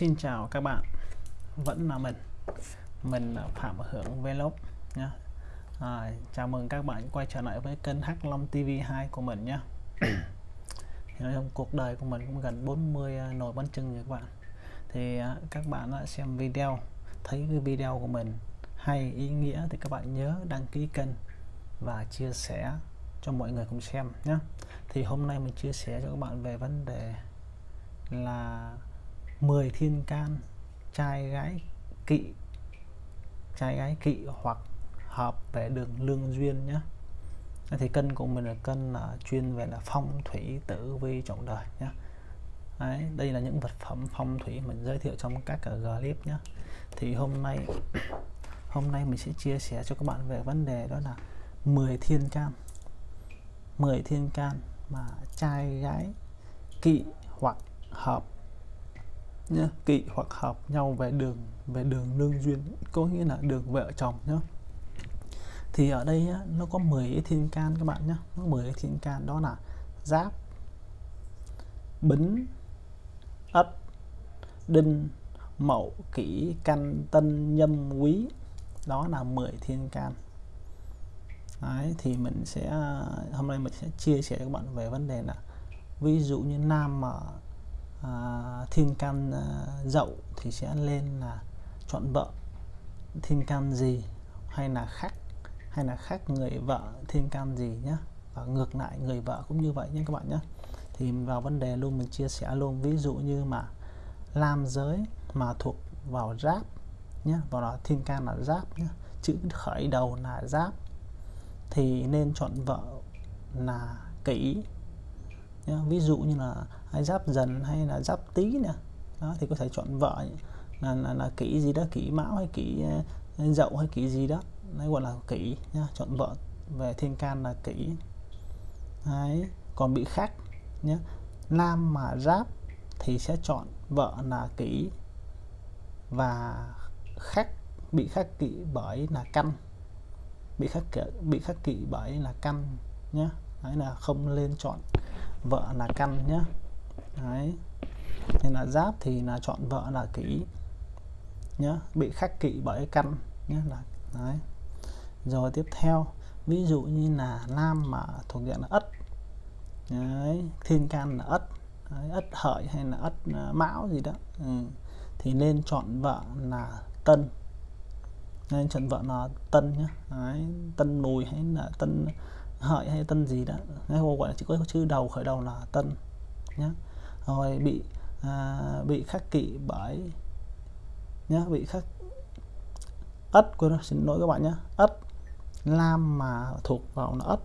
Xin chào các bạn. Vẫn là mình. Mình là Phạm Hưởng Vlog nhé à, Chào mừng các bạn quay trở lại với kênh Hắc Long TV2 của mình nhé thì nói chung cuộc đời của mình cũng gần 40 à, nồi bánh trưng rồi các bạn. Thì à, các bạn đã xem video Thấy cái video của mình hay ý nghĩa thì các bạn nhớ đăng ký kênh và chia sẻ cho mọi người cùng xem nhé thì hôm nay mình chia sẻ cho các bạn về vấn đề là 10 thiên can trai gái kỵ trai gái kỵ hoặc hợp về đường lương duyên nhé thì cân của mình là cân là chuyên về là phong thủy tử vi trọng đời nhé Đấy, đây là những vật phẩm phong thủy mình giới thiệu trong các à, clip nhé thì hôm nay hôm nay mình sẽ chia sẻ cho các bạn về vấn đề đó là 10 thiên can. 10 thiên can mà trai gái kỵ hoặc hợp nhá kỵ hoặc hợp nhau về đường về đường lương duyên có nghĩa là đường vợ chồng nhé thì ở đây á, nó có 10 cái thiên can các bạn nhé nó 10 cái thiên can đó là giáp bính ất đinh mậu kỷ canh tân nhâm quý. Đó là 10 thiên can. Đấy, thì mình sẽ à, hôm nay mình sẽ chia sẻ cho các bạn về vấn đề là ví dụ như nam mà À, thiên can uh, dậu thì sẽ lên là chọn vợ. Thiên can gì hay là khác hay là khác người vợ thiên can gì nhé và ngược lại người vợ cũng như vậy nhé các bạn nhé thì vào vấn đề luôn mình chia sẻ luôn. Ví dụ như mà nam giới mà thuộc vào giáp nhé vào là thiên can là giáp nhé chữ khởi đầu là giáp thì nên chọn vợ là kỷ nhá. ví dụ như là hay giáp dần hay là giáp tý nè. Đó thì có thể chọn vợ là là, là kỷ gì đó kỷ mão hay kỷ ờ, dậu hay kỷ gì đó. Đấy gọi là kỷ nhá chọn vợ. Về thiên can là kỷ đấy còn bị khác nhé nam mà giáp thì sẽ chọn vợ là kỷ và khắc bị khắc kỵ bởi là căn. Bị khắc kỵ, bị khắc kỵ bởi là căn nhé đấy là không lên chọn vợ là căn nhé đấy. Nên là giáp thì là chọn vợ là kỷ nhé bị khắc kỵ bởi căn nhé là đấy. Rồi tiếp theo ví dụ như là nam mà thuộc diện là ất. Đấy, thiên can là ất. Đấy, ất hợi hay là ất à, mão gì đó. Ừ. thì nên chọn vợ là tân. Nên chọn vợ là tân nhé đấy, tân mùi hay là tân hợi hay tân gì đó. Hay gọi là chỉ có chữ đầu khởi đầu là tân nhé rồi bị à, bị khắc kỵ bởi nhé bị khắc ất quên xin lỗi các bạn nhé ất lam mà thuộc vào là ất.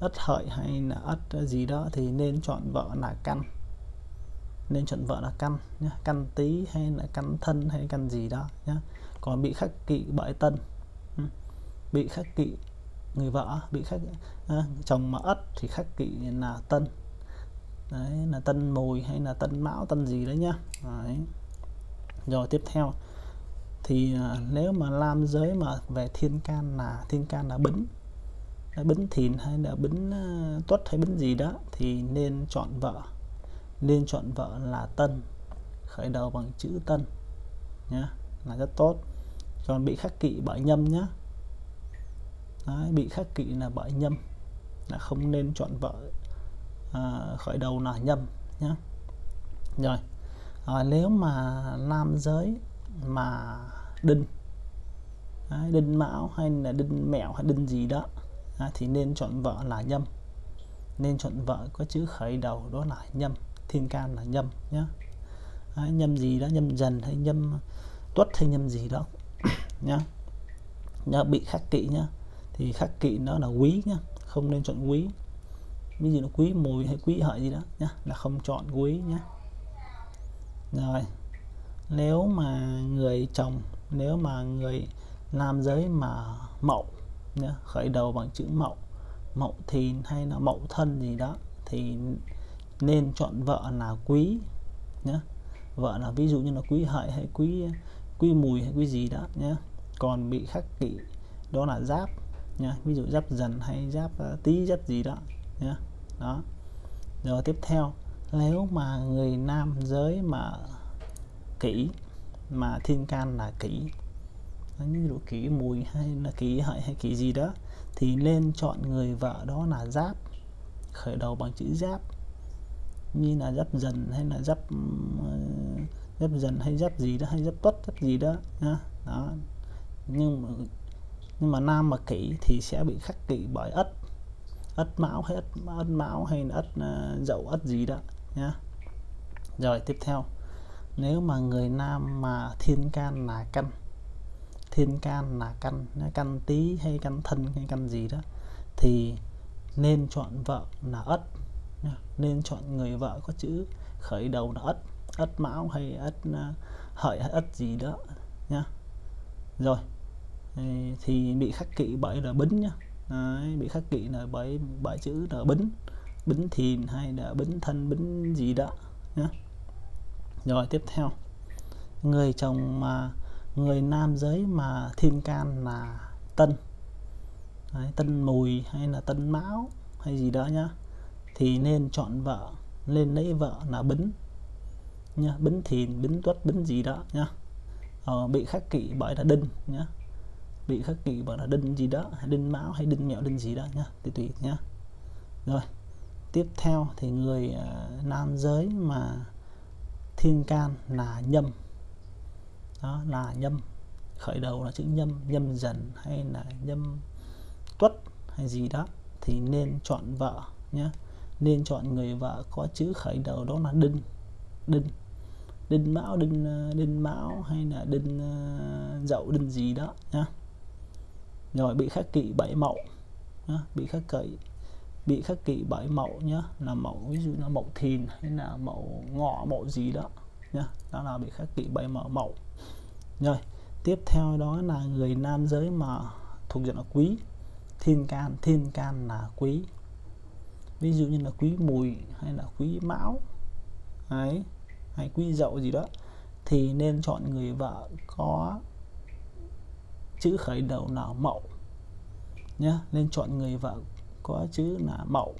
Ất hợi hay là ất gì đó thì nên chọn vợ là căn. Nên chọn vợ là căn nhé căn tý hay là căn thân hay căn gì đó nhé còn bị khắc kỵ bởi tân. Bị khắc kỵ người vợ bị khắc à, chồng mà ất thì khắc kỵ là tân. Đấy là tân mùi hay là tân mão tân gì đấy nhá. Đấy. rồi tiếp theo thì à, nếu mà nam giới mà về thiên can là thiên can là bính. Bính thìn hay là bính uh, tuất hay bính gì đó thì nên chọn vợ. Nên chọn vợ là tân. Khởi đầu bằng chữ tân nhá là rất tốt. Còn bị khắc kỵ bởi nhâm nhá Đấy, bị khắc kỵ là bởi nhâm là không nên chọn vợ à, khởi đầu là nhâm nhá. Rồi à, nếu mà nam giới mà đinh Đấy, đinh mão hay là đinh mẹo hay đinh gì đó à, thì nên chọn vợ là nhâm. Nên chọn vợ có chữ khởi đầu đó là nhâm thiên can là nhâm nhá. Đấy, nhâm gì đó nhâm dần hay nhâm tuất hay nhâm gì đó nhá. Nhá bị khắc kỵ nhá thì khắc kỵ nó là quý nhá không nên chọn quý. Ví dụ nó quý mùi hay quý hợi gì đó nhá là không chọn quý nhá. Rồi nếu mà người chồng nếu mà người nam giới mà mậu nhá, khởi đầu bằng chữ mậu mậu thìn hay là mậu thân gì đó thì nên chọn vợ là quý nhá. Vợ là ví dụ như là quý hợi hay quý quý mùi hay quý gì đó nhé còn bị khắc kỵ đó là giáp nhá. Ví dụ giáp dần hay giáp uh, giáp gì đó nhá. Đó. Rồi tiếp theo nếu mà người nam giới mà kỹ mà thiên can là kỹ như độ kỹ mùi hay là kỹ hợi hay kỹ gì đó thì nên chọn người vợ đó là giáp khởi đầu bằng chữ giáp. Như là giáp dần hay là giáp ờ, giáp dần hay giáp gì đó hay giáp tuất giáp gì đó nhá. Đó. Nhưng mà nhưng mà nam mà kỷ thì sẽ bị khắc kỷ bởi ất. Ất mão hay ất, ất mão hay là ất uh, dậu ất gì đó nhá. Rồi tiếp theo. Nếu mà người nam mà thiên can là căn thiên can là căn căn tý hay căn thân hay căn gì đó thì nên chọn vợ là ất nên chọn người vợ có chữ khởi đầu là ất ất mão hay ất à, hợi ất gì đó nhá. Rồi thì bị khắc kỵ bởi là bính nhá. Đấy, bị khắc kỵ là bởi bởi chữ là bính. Bính thìn hay là bính thân bính gì đó nhá. Rồi tiếp theo. Người chồng mà người nam giới mà thiên can là tân. Đấy, tân mùi hay là tân mão hay gì đó nhá. Thì nên chọn vợ nên lấy vợ là bính nhá. Bính thìn bính tuất bính gì đó nhá. Ờ, bị khắc kỵ bởi là đinh nhá bị khắc kỳ bởi là đinh gì đó đinh mão hay đinh mẹo đinh gì đó nhá tùy tùy nhá. Rồi tiếp theo thì người uh, nam giới mà thiên can là nhâm. Đó là nhâm. Khởi đầu là chữ nhâm nhâm dần hay là nhâm tuất hay gì đó thì nên chọn vợ nhé nên chọn người vợ có chữ khởi đầu đó là đinh đinh. Đinh mão đinh à, đinh mão hay là đinh à, dậu đinh gì đó nhá rồi bị khắc kỵ bảy mẫu, nhá. bị khắc kỵ bị khắc kỵ bảy mẫu nhá là mẫu ví dụ là mẫu thìn hay là mẫu ngọ mẫu gì đó nhá đó là bị khắc kỵ bảy mẫu mẫu rồi tiếp theo đó là người nam giới mà thuộc diện là quý thiên can thiên can là quý ví dụ như là quý mùi hay là quý mão ấy hay quý dậu gì đó thì nên chọn người vợ có chữ khởi đầu là mậu nhé nên chọn người vợ có chữ là mậu.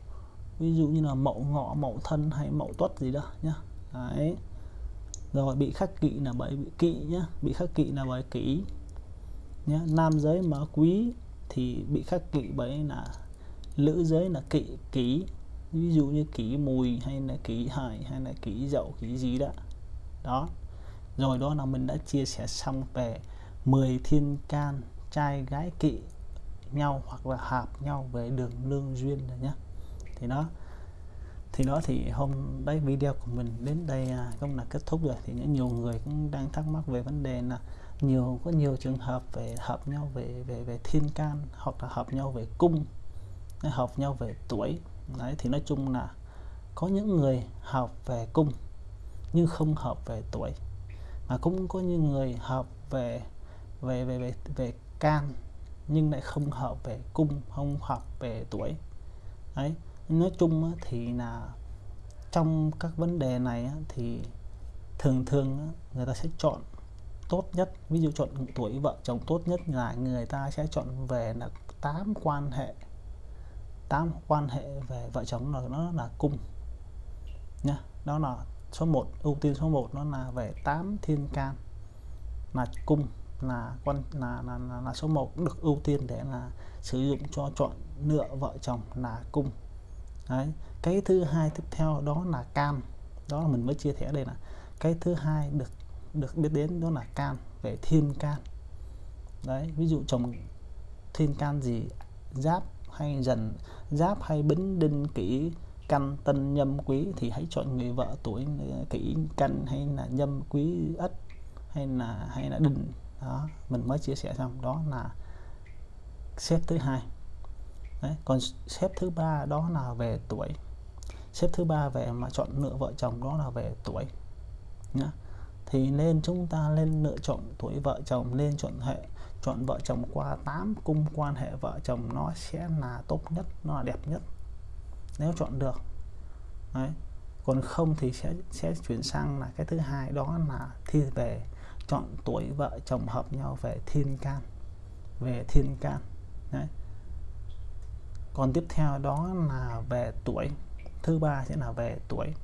Ví dụ như là mậu ngọ, mậu thân hay mậu tuất gì đó, nhá. Đấy. Rồi, bị khắc kỵ là bởi bị kỵ, nhá. Bị khắc kỵ là bởi kỷ nhé nam giới mà quý thì bị khắc kỵ bởi là nữ giới là kỵ, kỷ. Ví dụ như kỷ mùi hay là kỷ hại hay là kỷ dậu, kỷ gì đó. Đó. Rồi đó là mình đã chia sẻ xong về 10 thiên can trai gái kỵ nhau hoặc là hợp nhau về đường lương duyên rồi nhé. Thì nó thì nó thì hôm đấy video của mình đến đây à, cũng là kết thúc rồi thì những nhiều người cũng đang thắc mắc về vấn đề là nhiều, có nhiều trường hợp về hợp nhau về về về thiên can hoặc là hợp nhau về cung hợp nhau về tuổi. Đấy, thì nói chung là có những người hợp về cung nhưng không hợp về tuổi, mà cũng có những người hợp về về về về về can, nhưng lại không hợp về cung, không hợp về tuổi. Đấy, nói chung thì là trong các vấn đề này thì thường thường người ta sẽ chọn tốt nhất. Ví dụ chọn tuổi vợ chồng tốt nhất là người ta sẽ chọn về là tám quan hệ, tám quan hệ về vợ chồng là nó là cung nha đó là số 1 ưu tiên số 1 nó là về 8 thiên can là cung là quan là là, là, là số 1 được ưu tiên để là sử dụng cho chọn lựa vợ chồng là cung. Đấy cái thứ hai tiếp theo đó là can đó là mình mới chia sẻ đây là cái thứ hai được được biết đến đó là can về thiên can. Đấy ví dụ chồng thiên can gì giáp hay dần giáp hay bính đinh kỷ căn tân nhâm quý thì hãy chọn người vợ tuổi ờ, kỷ can hay là nhâm quý ất hay là hay là đinh đó mình mới chia sẻ xong. Đó là xếp thứ hai. Đấy, còn xếp thứ ba đó là về tuổi. Xếp thứ ba về mà chọn lựa vợ chồng đó là về tuổi nhá. Thì nên chúng ta nên lựa chọn tuổi vợ chồng nên chọn hệ chọn vợ chồng qua 8 cung quan hệ vợ chồng nó sẽ là tốt nhất nó là đẹp nhất. Nếu chọn được Đấy. còn không thì sẽ sẽ chuyển sang là cái thứ hai đó là thi về chọn tuổi vợ chồng hợp nhau về thiên can về thiên can. Đấy. còn tiếp theo đó là về tuổi. Thứ ba sẽ là về tuổi.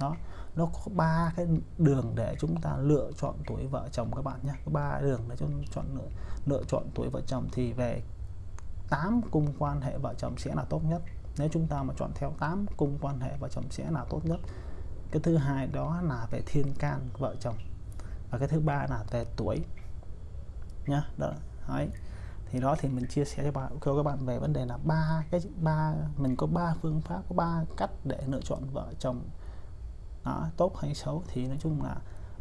Đó. Nó có ba cái đường để chúng ta lựa chọn tuổi vợ chồng các bạn nhé. Có ba đường để chúng chọn lựa, lựa chọn tuổi vợ chồng thì về 8 cung quan hệ vợ chồng sẽ là tốt nhất. Nếu chúng ta mà chọn theo 8 cung quan hệ vợ chồng sẽ là tốt nhất. Cái thứ hai đó là về thiên can vợ chồng và cái thứ ba là về tuổi. Nhá đó đấy. Thì đó thì mình chia sẻ cho bạn cho các bạn về vấn đề là ba cái ba mình có ba phương pháp có ba cách để lựa chọn vợ chồng đó, tốt hay xấu. Thì nói chung là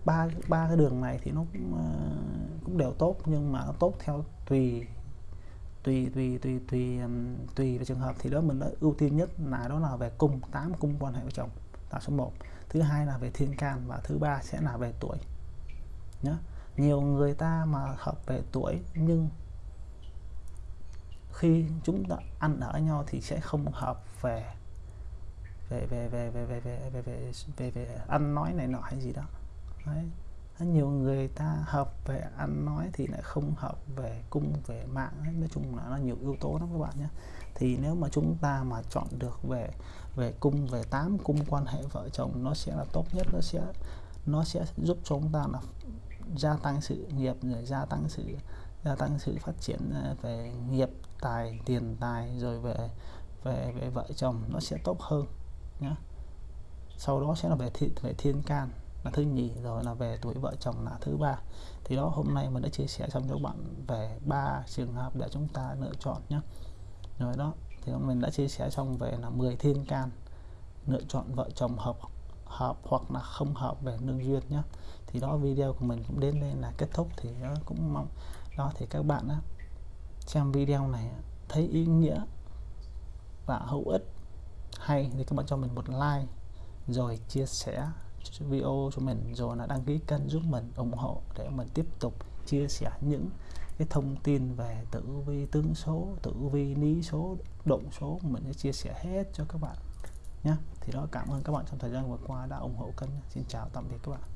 ba ba cái đường này thì nó cũng, uh, cũng đều tốt nhưng mà nó tốt theo tùy tùy tùy tùy tùy um, tùy về trường hợp. Thì đó mình đã ưu tiên nhất là đó là về cung tám cung quan hệ vợ chồng. Là số 1 thứ hai là về thiên can và thứ ba sẽ là về tuổi nhá nhiều người ta mà hợp về tuổi nhưng khi chúng ta ăn ở nhau thì sẽ không hợp về về về về về về về về về, về, về ăn nói này nọ hay gì đó Đấy. nhiều người ta hợp về ăn nói thì lại không hợp về cung về mạng Đấy. nói chung là nó nhiều yếu tố lắm các bạn nhé thì nếu mà chúng ta mà chọn được về về cung về tám cung quan hệ vợ chồng nó sẽ là tốt nhất nó sẽ nó sẽ giúp cho chúng ta là gia tăng sự nghiệp rồi gia tăng sự gia tăng sự phát triển ờ, về nghiệp tài tiền tài rồi về về về vợ chồng nó sẽ tốt hơn nhé sau đó sẽ là về thiên, về thiên can là thứ nhì rồi là về tuổi vợ chồng là thứ ba. Thì đó hôm nay mình đã chia sẻ xong cho các bạn về ba trường hợp để chúng ta lựa chọn nhé rồi đó thì mình đã chia sẻ xong về là 10 thiên can lựa chọn vợ chồng hợp hợp hoặc là không hợp về nương duyên nhé thì đó video của mình cũng đến đây là kết thúc. Thì đó cũng mong đó thì các bạn á, xem video này thấy ý nghĩa và hữu ích hay thì các bạn cho mình một like rồi chia sẻ video cho mình rồi là đăng ký kênh giúp mình ủng hộ để mình tiếp tục chia sẻ những cái thông tin về tử vi tướng số tử vi lý số động số mình sẽ chia sẻ hết cho các bạn nhé thì đó cảm ơn các bạn trong thời gian vừa qua đã ủng hộ kênh. Xin chào tạm biệt các bạn.